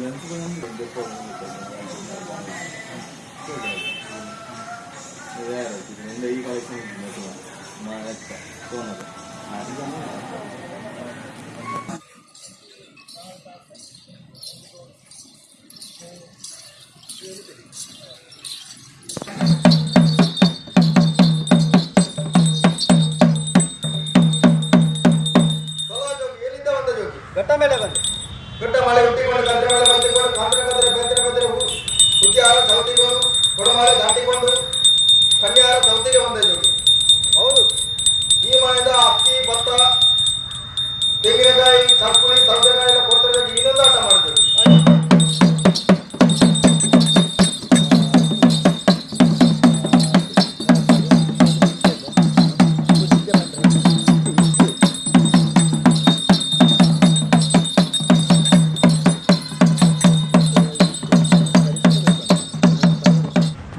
ఎంతమంది రెండు ఈ కలెక్షన్ మా యొక్క సోనర్ ಘಟ್ಟ ಮೇಲೆ ಬಂದೆ ಘಟ್ಟ ಮಳೆ ಹುಟ್ಟಿಕೊಂಡು ಗದ್ದೆ ಮೇಲೆ ಬಂದಿಕೊಂಡು ಕಾಂತರ ಕದ್ರೆ ಬೆಂದರೆ ಬೆಂದರೆ ಹುಟ್ಟಿಯಾರ ಚೌತಿಕೊಂಡು ಕೊಡಮಾಲೆ ದಾಟಿಕೊಂಡು ಕನ್ಯಾರ ಚೌತಿಗೆ ಬಂದ ಜೋಗಿ ಹೌದು ಈ ಮನೆಯಿಂದ ಅಕ್ಕಿ ಭತ್ತ ತೆಂಗಿನಕಾಯಿ ಚಪ್ಪುಳಿ ಸೌತೆಕಾಯಿ ಎಲ್ಲ ಕೊಡ್ತಾರೆ ಜೋಗಿ ಇನ್ನೊಂದು ಆಟ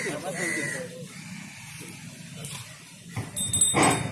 Thank you.